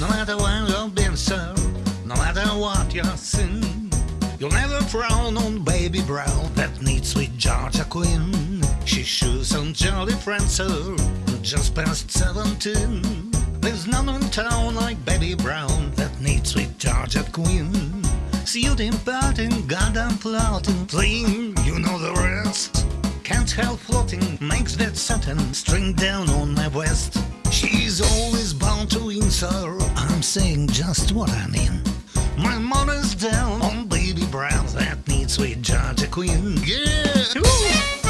No matter where you've been, sir, no matter what you've seen, you'll never frown on baby brown that needs sweet Georgia Queen. She shoes on jolly friend, sir, just past seventeen. There's none in town like baby brown that needs sweet Georgia Queen. Suiting, parting, goddamn plotting, playing, you know the rest. Can't help floating, makes that satin string down on my waist. She's always bound to win, sir saying just what I mean. My mother's down on baby brown that needs sweet Georgia Queen. Yeah! Woo!